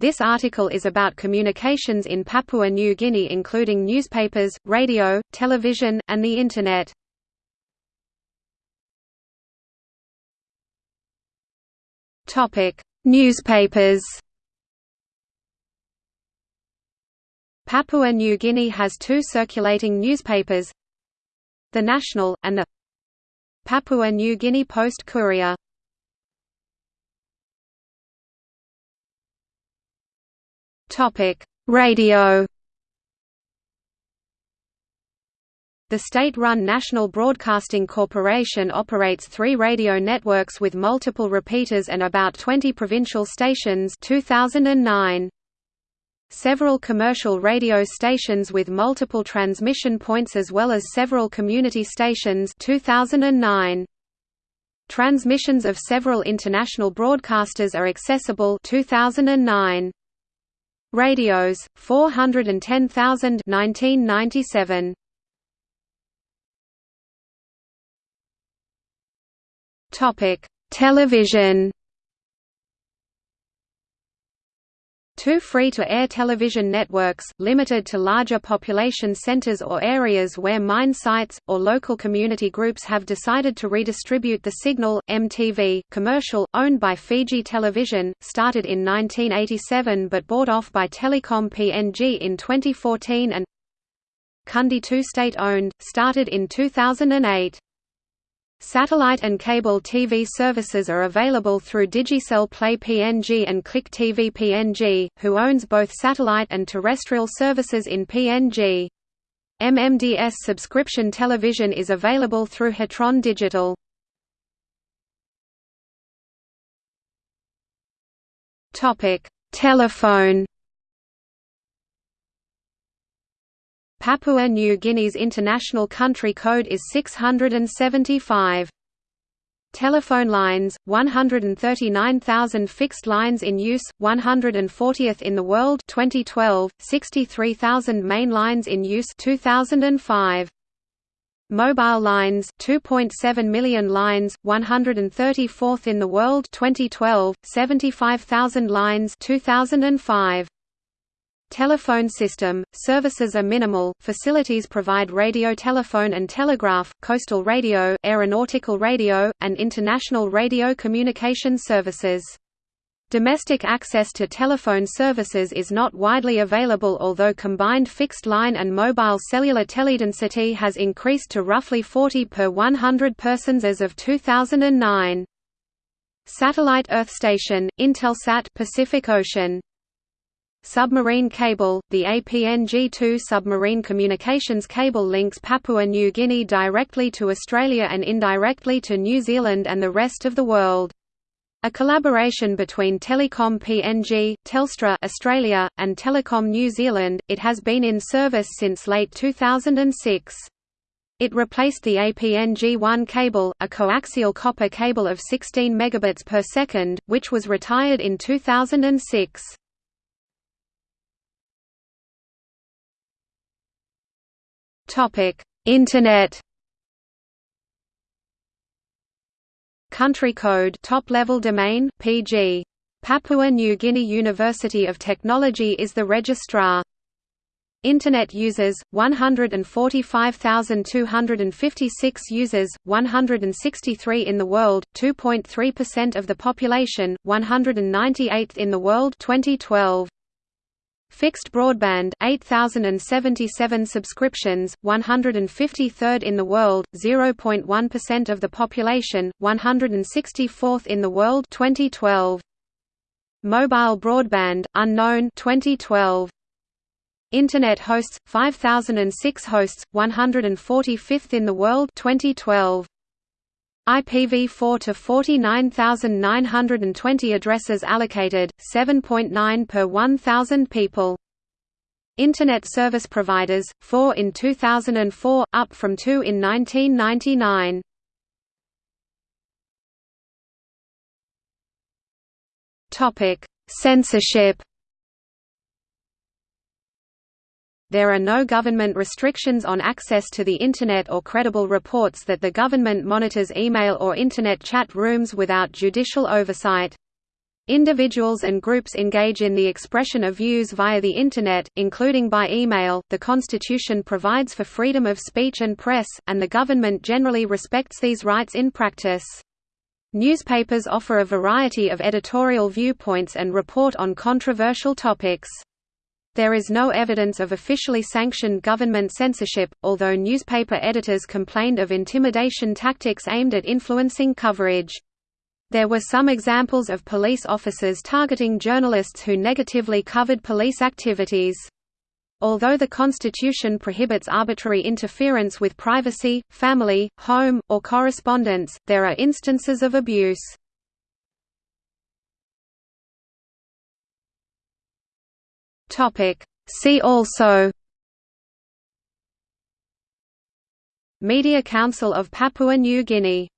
This article is about communications in Papua New Guinea including newspapers, radio, television, and the Internet. Newspapers Papua New Guinea has two circulating newspapers The National, and the Papua New Guinea Post Courier Radio The state-run National Broadcasting Corporation operates three radio networks with multiple repeaters and about 20 provincial stations 2009. Several commercial radio stations with multiple transmission points as well as several community stations 2009. Transmissions of several international broadcasters are accessible 2009. Radios 410,000 1997. Topic: Television Two free-to-air television networks, limited to larger population centers or areas where mine sites, or local community groups have decided to redistribute the signal, EMTV, commercial, owned by Fiji Television, started in 1987 but bought off by Telecom PNG in 2014 and Kundu 2 state-owned, started in 2008. Satellite and cable TV services are available through Digicel Play PNG and Click TV PNG, who owns both satellite and terrestrial services in PNG. MMDS subscription television is available through Hitron Digital. Telephone Papua New Guinea's international country code is 675. Telephone lines, 139,000 fixed lines in use, 140th in the world 2012, 63,000 main lines in use 2005. Mobile lines, 2.7 million lines, 134th in the world 2012, 75,000 lines 2005. Telephone system, services are minimal, facilities provide radio telephone and telegraph, coastal radio, aeronautical radio, and international radio communication services. Domestic access to telephone services is not widely available although combined fixed line and mobile cellular teledensity has increased to roughly 40 per 100 persons as of 2009. Satellite Earth Station, Intelsat Pacific Ocean Submarine cable – The APNG-2 submarine communications cable links Papua New Guinea directly to Australia and indirectly to New Zealand and the rest of the world. A collaboration between Telecom PNG, Telstra Australia, and Telecom New Zealand, it has been in service since late 2006. It replaced the APNG-1 cable, a coaxial copper cable of 16 megabits per second, which was retired in 2006. Internet. Country code top-level domain PG. Papua New Guinea University of Technology is the registrar. Internet users 145,256 users, 163 in the world, 2.3% of the population, 198th in the world 2012. Fixed broadband 8077 subscriptions 153rd in the world 0.1% of the population 164th in the world 2012 Mobile broadband unknown 2012 Internet hosts 5006 hosts 145th in the world 2012 IPv4 to 49,920 addresses allocated, 7.9 per 1,000 people. Internet service providers, 4 in 2004, up from 2 in 1999. Censorship There are no government restrictions on access to the Internet or credible reports that the government monitors email or Internet chat rooms without judicial oversight. Individuals and groups engage in the expression of views via the Internet, including by email. The Constitution provides for freedom of speech and press, and the government generally respects these rights in practice. Newspapers offer a variety of editorial viewpoints and report on controversial topics. There is no evidence of officially sanctioned government censorship, although newspaper editors complained of intimidation tactics aimed at influencing coverage. There were some examples of police officers targeting journalists who negatively covered police activities. Although the Constitution prohibits arbitrary interference with privacy, family, home, or correspondence, there are instances of abuse. See also Media Council of Papua New Guinea